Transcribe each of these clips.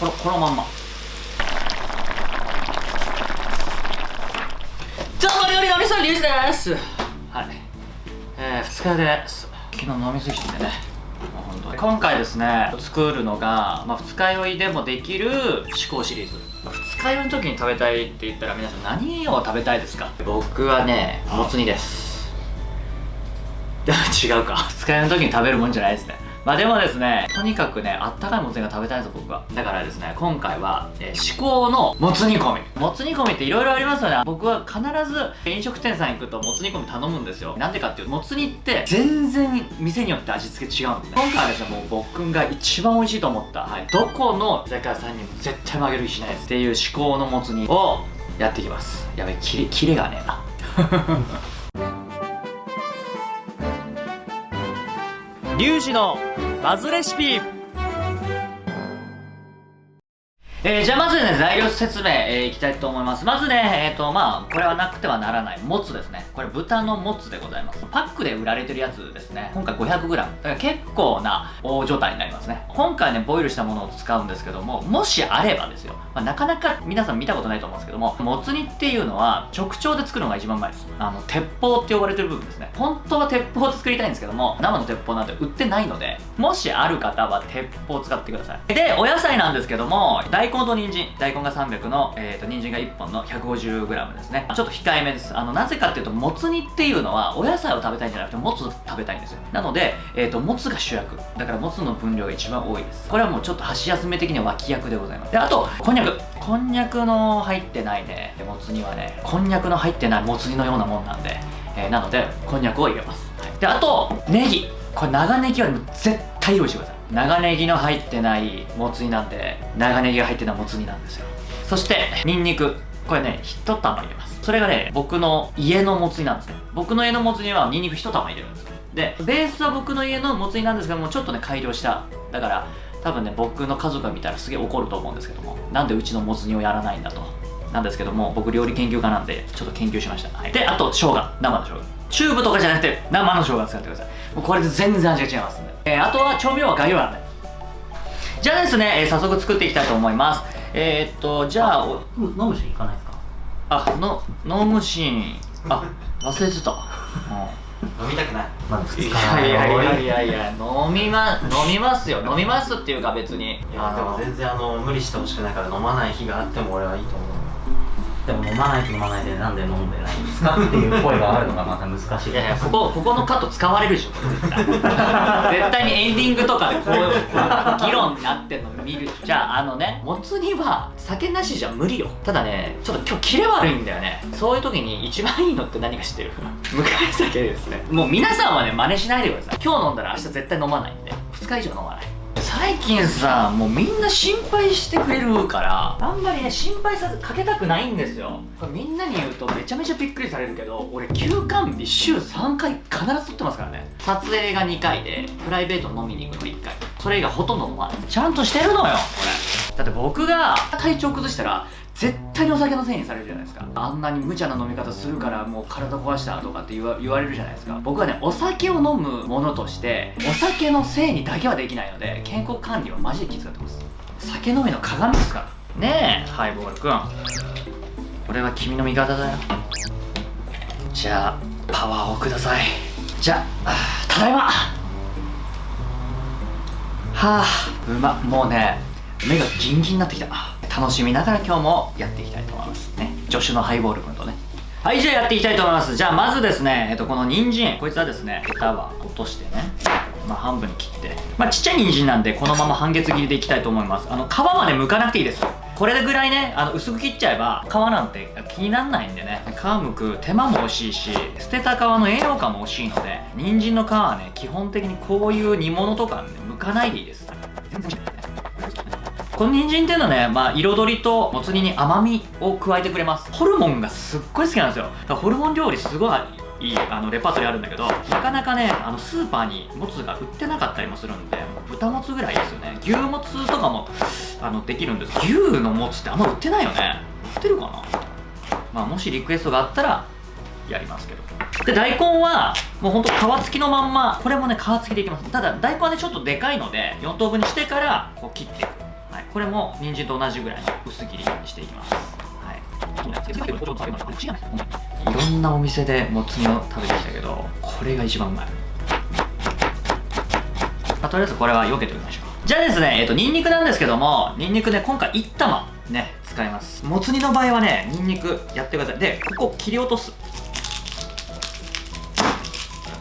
このこのまんま。どうも料理のみそりゅうじです。はい。えー、2日です昨日飲みすぎてね。もう本当に。今回ですね作るのが、まあ、二日酔いでもできる思考シリーズ。二日酔いの時に食べたいって言ったら皆さん何を食べたいですか？僕はねもつ煮です。違うか。二日酔いの時に食べるもんじゃないですねまあでもですねとにかくねあったかいもつ煮が食べたいんですよ僕は。だからですね今回は、えー、至高のもつ煮込み。もつ煮込みっていろいろありますよね。僕は必ず飲食店さん行くともつ煮込み頼むんですよ。なんでかっていうともつ煮って全然店によって味付け違うんですね。今回はですねもう僕が一番美味しいと思った、はい、どこの居酒屋さんにも絶対負ける気しないです。っていう至高のもつ煮をやっていきます。やべキレキレがねえな。リュウジのバズレシピ。えー、じゃあまずね、材料説明、えー、いきたいと思います。まずね、えっ、ー、と、まあ、これはなくてはならない、もつですね。これ豚のもつでございます。パックで売られてるやつですね。今回 500g。だから結構な大状態になりますね。今回ね、ボイルしたものを使うんですけども、もしあればですよ。まあ、なかなか皆さん見たことないと思うんですけども、もつ煮っていうのは直腸で作るのが一番うまいです。あの、鉄砲って呼ばれてる部分ですね。本当は鉄砲で作りたいんですけども、生の鉄砲なんて売ってないので、もしある方は鉄砲を使ってください。で、お野菜なんですけども、大根と人参、大根が300の、えーと、人参が1本の 150g ですね。ちょっと控えめです。あの、なぜかっていうと、もつ煮っていうのは、お野菜を食べたいんじゃなくて、もつ食べたいんですよ。なので、えっ、ー、と、もつが主役。だから、もつの分量が一番多いです。これはもうちょっと箸休め的には脇役でございます。で、あと、こんにゃく。こんにゃくの入ってないね、もつ煮はね、こんにゃくの入ってないもつ煮のようなもんなんで、えー、なので、こんにゃくを入れます。はい、で、あと、ネギ。これ長ネギは絶対用意してください。長ネギの入ってないもつ煮なんで、長ネギが入ってないもつ煮なんですよ。そしてニンニク。これね1玉入れます。それがね僕の家のもつ煮なんですね。僕の家のもつ煮はニンニク1玉入れるんですでベースは僕の家のもつ煮なんですけどもちょっとね改良した。だから多分ね僕の家族が見たらすげえ怒ると思うんですけどもなんでうちのもつ煮をやらないんだと。なんですけども僕料理研究家なんでちょっと研究しました、はい、であと生姜。生の生姜。チューブとかじゃなくて生の生姜使ってください。もうこれで全然味が違いますんで、えー、あとは調味料は概要欄でじゃあですね、えー、早速作っていきたいと思います。えー、っとじゃあ飲むシーン行かないですか？あの飲むシーン。あ忘れてた、飲みたくない。いやいやいやいやいや飲みま飲みますよ。飲みますっていうか別に。いやでも全然あの無理してほしくないから飲まない日があっても俺はいいと思うでも飲まないと飲まないでなんで飲んでないんですかっていう声があるのがまた難しい。いやいやここここのカット使われるでしょ絶対。絶対にエンディングとかでこういう議論になってんの見る。じゃああのねもつ煮は酒なしじゃ無理よ。ただねちょっと今日キレ悪いんだよね。そういう時に一番いいのって何か知ってる？向かい酒ですね。もう皆さんはね真似しないでください。今日飲んだら明日絶対飲まないんで。2日以上飲まない最近さもうみんな心配してくれるからあんまりね心配さかけたくないんですよ。これみんなに言うとめちゃめちゃびっくりされるけど俺休館日週3回必ず撮ってますからね。撮影が2回でプライベート飲みに行くの1回。それ以外ほとんど飲まない。ちゃんとしてるのよこれ。だって僕が体調崩したら絶対にお酒のせいにされるじゃないですか。あんなに無茶な飲み方するからもう体壊したとかって言われるじゃないですか。僕はねお酒を飲むものとしてお酒のせいにだけはできないので健康管理はマジで気遣ってます。酒飲みの鏡ですから。ねえ。ハイボールくん。俺は君の味方だよ。じゃあパワーをください。じゃあただいま。はあうまもうね目がギンギンになってきた。楽しみながら今日もやっていきたいと思いますね。助手のハイボール君とね。はいじゃあやっていきたいと思います。じゃあまずですねえっとこの人参。こいつはですねヘタは落としてねまあ半分に切って。まあちっちゃい人参なんでこのまま半月切りでいきたいと思います。あの皮まで剥かなくていいですこれぐらいねあの薄く切っちゃえば皮なんて気にならないんでね。皮剥く手間も惜しいし捨てた皮の栄養価も惜しいので人参の皮はね基本的にこういう煮物とか、ね、剥かないでいいです。全然この人参っていうのはね、まあ、彩りともつ煮に甘みを加えてくれます。ホルモンがすっごい好きなんですよ。ホルモン料理すごいいいあのレパートリーあるんだけどなかなかねあのスーパーにもつが売ってなかったりもするんで豚もつぐらいですよね。牛もつとかもあのできるんです。牛のもつってあんま売ってないよね。売ってるかな？まあもしリクエストがあったらやりますけど。で大根はもうほんと皮付きのまんまこれもね皮付きでいきます。ただ大根はねちょっとでかいので4等分にしてからこう切っていく。これも人参と同じぐらいの薄切りにしていきます。はい。い。ろんなお店でもつ煮を食べてきたけどこれが一番うまい、まあ、とりあえずこれは避けておきましょう。じゃあですねえっ、ー、とニンニクなんですけどもニンニクね今回1玉ね使います。もつ煮の場合はねニンニクやってください。でここ切り落とす。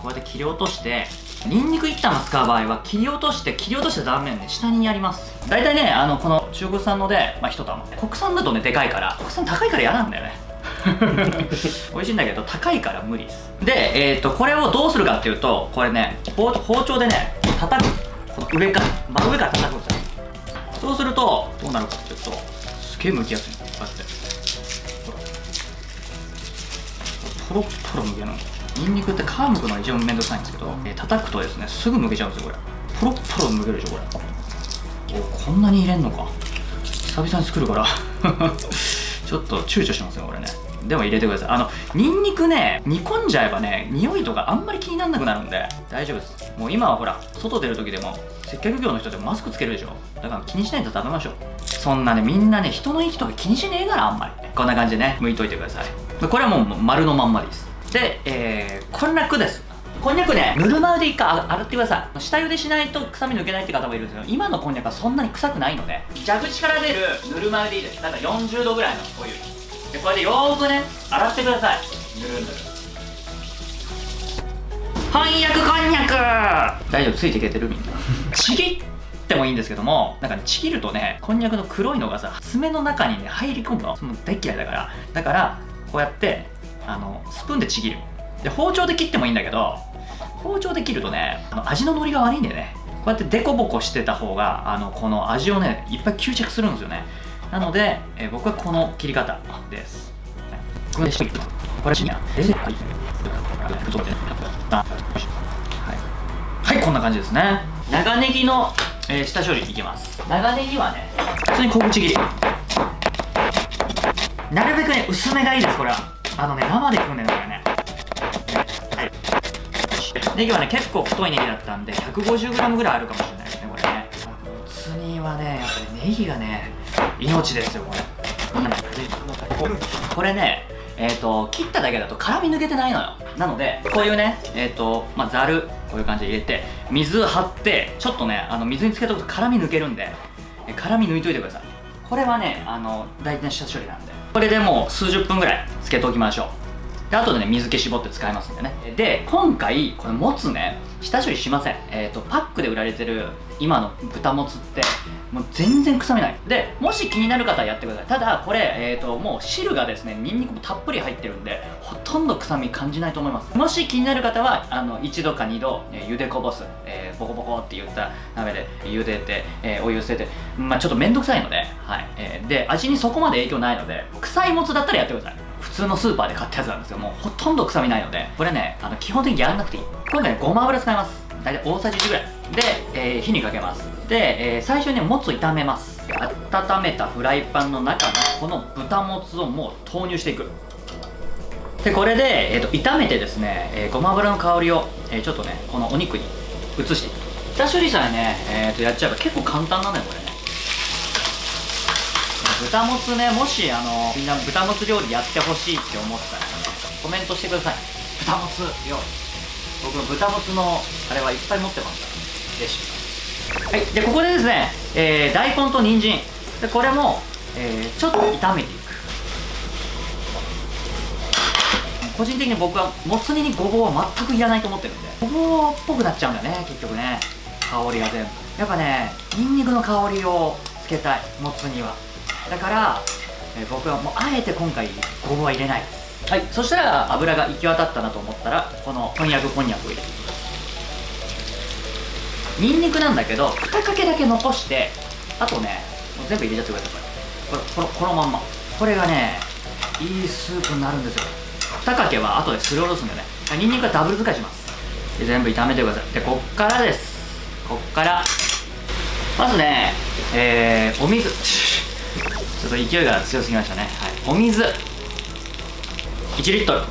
こうやって切り落としてニンニク1玉使う場合は切り落として切り落とした断面ね下にやります。大体ねあのこの中国産ので、まあ、1玉。国産だとねでかいから。国産高いから嫌なんだよね。美味しいんだけど高いから無理です。でえっ、ー、とこれをどうするかっていうとこれね包丁でね叩く。この上から真上から叩くんですよ。そうするとどうなるかっていうとすげえ剥きやすい。のこうやって。ほら。ポロポロ剥けるのニンニクって皮むくのが一番めんどくさいんですけど、えー、叩くとですねすぐ剥けちゃうんですよこれ。ポロッポロ剥けるでしょこれ。おこんなに入れんのか。久々に作るから。ちょっと躊躇しますよこれね。でも入れてください。あのニンニクね煮込んじゃえばね匂いとかあんまり気にならなくなるんで大丈夫です。もう今はほら外出る時でも接客業の人でもマスクつけるでしょ。だから気にしないと食べましょう。そんなねみんなね人の位置とか気にしねえからあんまり。こんな感じでね剥いといてください。これはもう丸のまんまでいいです。で、えー、こんにゃくです。こんにゃくねぬるま湯で一回洗ってください。下茹でしないと臭み抜けないって方もいるんですけど今のこんにゃくはそんなに臭くないので蛇口から出るぬるま湯でいいです。だから40度ぐらいのお湯。でこれでよーくね洗ってください。ぬるぬる。翻訳こんにゃく。大丈夫？ついていけてる？みんな。ちぎってもいいんですけどもなんか、ね、ちぎるとねこんにゃくの黒いのがさ爪の中にね入り込むの。その大嫌いだから。だからこうやってあのスプーンでちぎる。で包丁で切ってもいいんだけど包丁で切るとねあの味の乗りが悪いんだよね。こうやってデコボコしてた方があのこの味をねいっぱい吸着するんですよね。なので、えー、僕はこの切り方です。これこれはい。はい、こんな感じですね。長ネギの、えー、下処理いきます。長ネギはね普通に小口切り。なるべくね薄めがいいですこれは。あのね生で食うんだよこれね。はい。ネギはね結構太いネギだったんで 150g ぐらいあるかもしれないですねこれね。もつ煮はねやっぱりネギがね命ですよこれ。これねえっ、ー、と切っただけだと辛み抜けてないのよ。なのでこういうねえっ、ー、とまあざるこういう感じで入れて水張ってちょっとねあの水につけとくと辛み抜けるんで辛み抜いといてください。これはねあの大体下処理なんでこれでもう数十分ぐらいつけておきましょう。で後でね水気絞って使いますんでね。で今回これもつね下処理しません。えっ、ー、とパックで売られてる今の豚もつってもう全然臭みない。でもし気になる方はやってください。ただこれ、えーと、もう汁がですねニンニクもたっぷり入ってるんでほとんど臭み感じないと思います。もし気になる方はあの1度か2度、えー、茹でこぼす、えー、ボコボコって言った鍋で茹でて、えー、お湯捨ててまあちょっとめんどくさいので、はいえー、で味にそこまで影響ないので臭いもつだったらやってください。普通のスーパーで買ったやつなんですよ。もうほとんど臭みないのでこれねあの基本的にやらなくていい。今回ねごま油使います。大体大さじ1ぐらい。で、えー、火にかけます。で、えー、最初にもつ炒めます。温めたフライパンの中にこの豚もつをもう投入していく。でこれで、えーと、炒めてですね、えー、ごま油の香りを、えー、ちょっとねこのお肉に移していく。下処理さえね、えー、とやっちゃえば結構簡単なんだよこれね。豚もつねもしあのみんな豚もつ料理やってほしいって思ったら、ね、コメントしてください。豚もつ料理僕の豚もつのあれはいっぱい持ってますから。レシピ。はいでここでですね、えー、大根と人参。でこれも、えー、ちょっと炒めていく。個人的に僕はもつ煮にごぼうは全くいらないと思ってるんで。ごぼうっぽくなっちゃうんだよね結局ね。香りが全部。やっぱねニンニクの香りをつけたいもつ煮は。だから、えー、僕はもうあえて今回ごぼうは入れないです。はいそしたら油が行き渡ったなと思ったらこのこんにゃくこんにゃくを入れていきます。にんにくなんだけど2かけだけ残してあとねもう全部入れちゃってください。これこのこのまんま。これがねいいスープになるんですよ。2かけは後ですりおろすんでね。にんにくはダブル使いします。で全部炒めてください。でこっからです。こっから。まずねえー、お水。ちょっと勢いが強すぎましたね、はい、お水。1リットル、は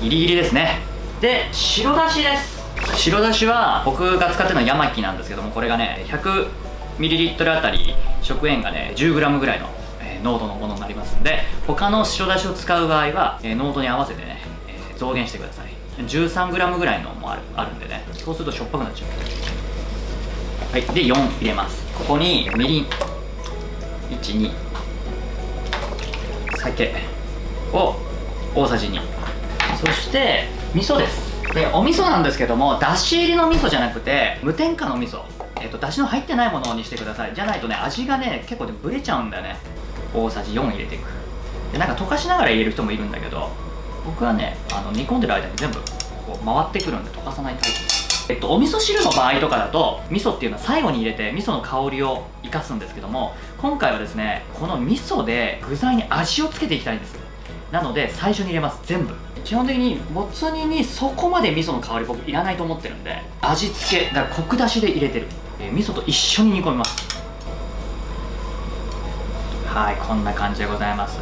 い、ギリギリですね。で白だしです。白だしは僕が使ってるのはヤマキなんですけどもこれがね 100ml あたり食塩がね 10g ぐらいの、えー濃度のものになりますんで他の白だしを使う場合は、えー濃度に合わせてね、えー増減してください。13g ぐらいのもあるあるんでねそうするとしょっぱくなっちゃう。はいで4入れます。ここにみりん。12酒を大さじ2そして味噌です。でお味噌なんですけどもだし入りの味噌じゃなくて無添加の味噌。えっ、とだしの入ってないものにしてください。じゃないとね味がね結構ねブレちゃうんだよね。大さじ4入れていく。でなんか溶かしながら入れる人もいるんだけど僕はねあの煮込んでる間に全部こう回ってくるんで溶かさないタイプ。えっと、お味噌汁の場合とかだと味噌っていうのは最後に入れて味噌の香りを生かすんですけども今回はですねこの味噌で具材に味をつけていきたいんです。なので最初に入れます。全部。基本的にもつ煮にそこまで味噌の香り僕いらないと思ってるんで味付けだからコク出しで入れてる、えー味噌と一緒に煮込みます。はいこんな感じでございます。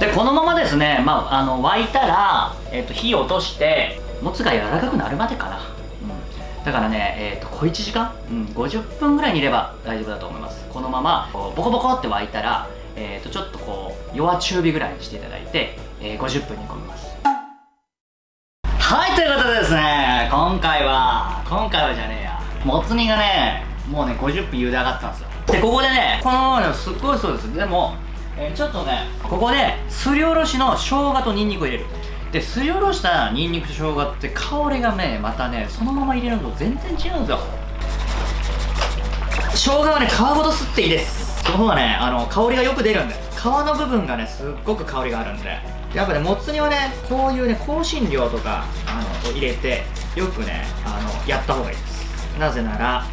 でこのままですね、まあ、あの沸いたら、えっと火を落としてもつが柔らかくなるまでかな、うん、だからね、えっと小1時間、うん、50分ぐらい煮れば大丈夫だと思います。このままボコボコって沸いたら、えっとちょっとこう弱中火ぐらいにしていただいて、えー50分煮込みですね。今回は今回はじゃねえや。もつ煮がねもうね50分茹で上がったんですよ。でここでねこのままねすっごいそうです。でも、えーちょっとねここですりおろしの生姜とニンニクを入れる。ですりおろしたニンニクと生姜って香りがねまたねそのまま入れるのと全然違うんですよ。生姜はね皮ごと吸っていいです。その方がねあの香りがよく出るんです。皮の部分がねすっごく香りがあるんでやっぱねもつ煮はねこういうね香辛料とかあのを入れてよくねあのやった方がいいです。なぜなら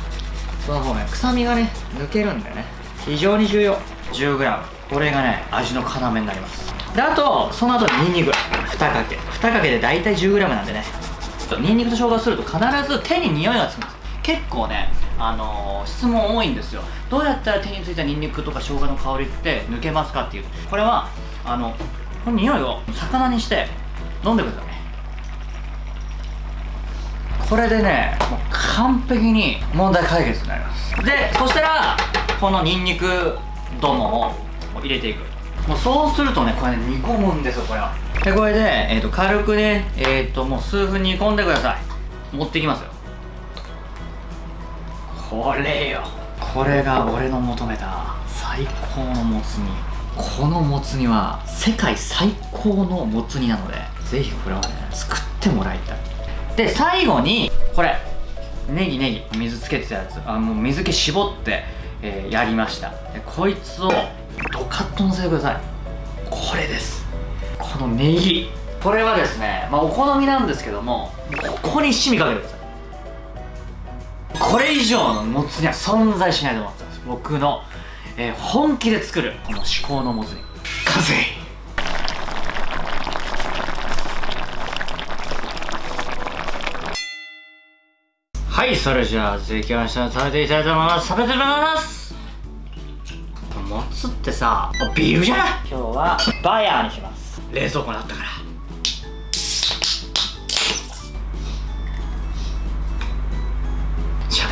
その方がね臭みがね抜けるんでね非常に重要。10g これがね味の要になります。であとその後にニンニク。2かけ。2かけで大体 10g なんでね。ニンニクと生姜をすると必ず手に匂いがつくんです。結構ねあのー質問多いんですよ。どうやったら手についたニンニクとか生姜の香りって抜けますかっていう。これはあのこの匂いを魚にして飲んでください。これでねもう完璧に問題解決になります。でそしたらこのニンニクどもを入れていく。もうそうするとねこれね煮込むんですよこれは。でこれで、えー、と軽くねえっ、ともう数分煮込んでください。持ってきますよ。これよ。これが俺の求めた最高のもつ煮。このもつ煮は世界最高のもつ煮なのでぜひこれはね作ってもらいたい。で最後にこれネギネギ水つけてたやつ。あもう水気絞って、えーやりました。でこいつをドカッとのせてください。これです。このネギ。これはですね、まあ、お好みなんですけどもここに七味かけてくださいこれ以上のもつ煮は存在しないと思ってます。僕の、えー本気で作るこの至高のもつ煮完成。はいそれじゃあ続きましては食べていきたいと思います。食べてみます。もつってさビールじゃない。今日はバヤーにします。冷蔵庫にあったから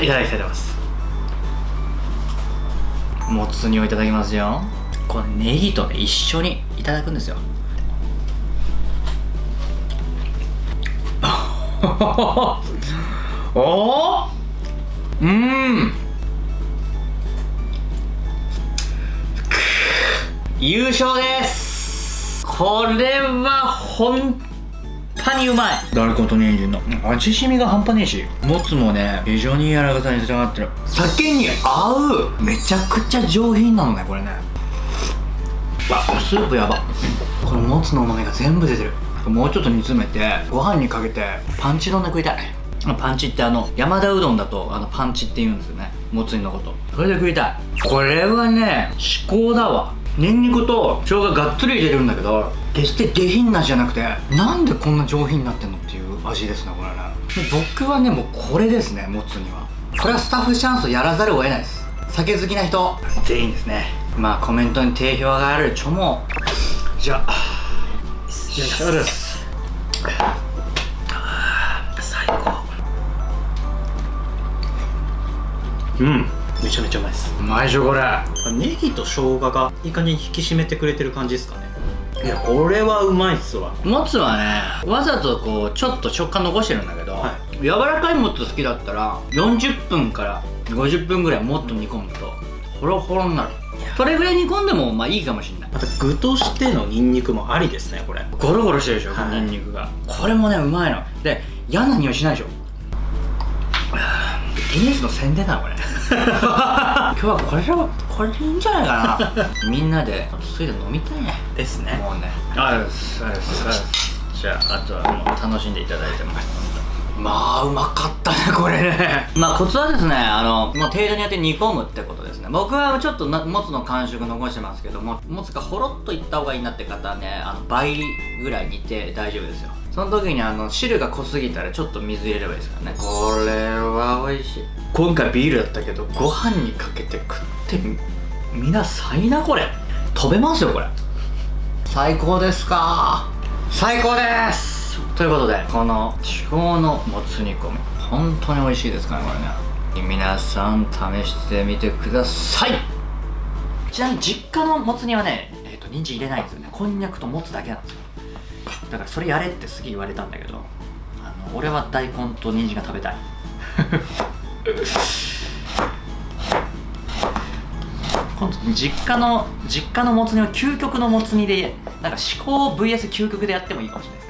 いただきたいと思います。もつ煮をいただきますよ。これネギとね一緒にいただくんですよ。おおうん。優勝です。これは本当にうまい。大根と人参の。味しみが半端ねえし。もつもね非常に柔らかさに仕上がってる。酒に合うめちゃくちゃ上品なのねこれね。わスープやば。このもつのうまみが全部出てる。もうちょっと煮詰めてご飯にかけてパンチ丼で食いたいパンチってあの山田うどんだとあのパンチって言うんですよね。もつ煮のこと。それで食いたい。これはね至高だわニンニクと生姜がっつり入れるんだけど決して下品なじゃなくてなんでこんな上品になってんのっていう味ですねこれね。僕はねもうこれですねもつには。これはスタッフチャンスをやらざるを得ないです。酒好きな人全員ですね。まあコメントに定評があるちょもじゃあじしです？最高。うん。ちゃめちゃうまいです。うまいでしょこれ。ネギと生姜がいい感じに引き締めてくれてる感じですかね。いやこれはうまいっすわ。もつはねわざとこうちょっと食感残してるんだけど、は柔らかいもつ好きだったら40分から50分ぐらいもっと煮込むとホロホロになる。それぐらい煮込んでもまあいいかもしれない。また具としてのニンニクもありですねこれ。ゴロゴロしてるでしょ、はい。ニンニクが。これもねうまいの。で嫌な匂いしないでしょ。ギネスの宣伝だなこれ 今日はこれでこれでいいんじゃないかな。みんなでついで飲みたいね。ですね。もうね。ありがとうございますありがとうございます。じゃああとはもう楽しんでいただいてます。まあうまかったねこれね。まあコツはですねあのもう程度によって煮込むってことですね。僕はちょっとなもつの感触残してますけどももつがほろっといった方がいいなって方はねあの倍ぐらい煮て大丈夫ですよその時にあの汁が濃すぎたらちょっと水入れればいいですからね。これは美味しい。今回ビールだったけどご飯にかけて食ってみみなさいなこれ。飛べますよこれ。最高ですか。最高です。ということでこの至高のもつ煮込み。本当に美味しいですからねこれね。皆さん試してみてください。ちなみに実家のもつ煮はねえっ、と人参入れないんですよね。こんにゃくともつだけなんですよだからそれやれってすげえ言われたんだけどあの俺は大根と人参が食べたい。今度実家の実家のもつ煮は究極のもつ煮でなんか思考 VS 究極でやってもいいかもしれない。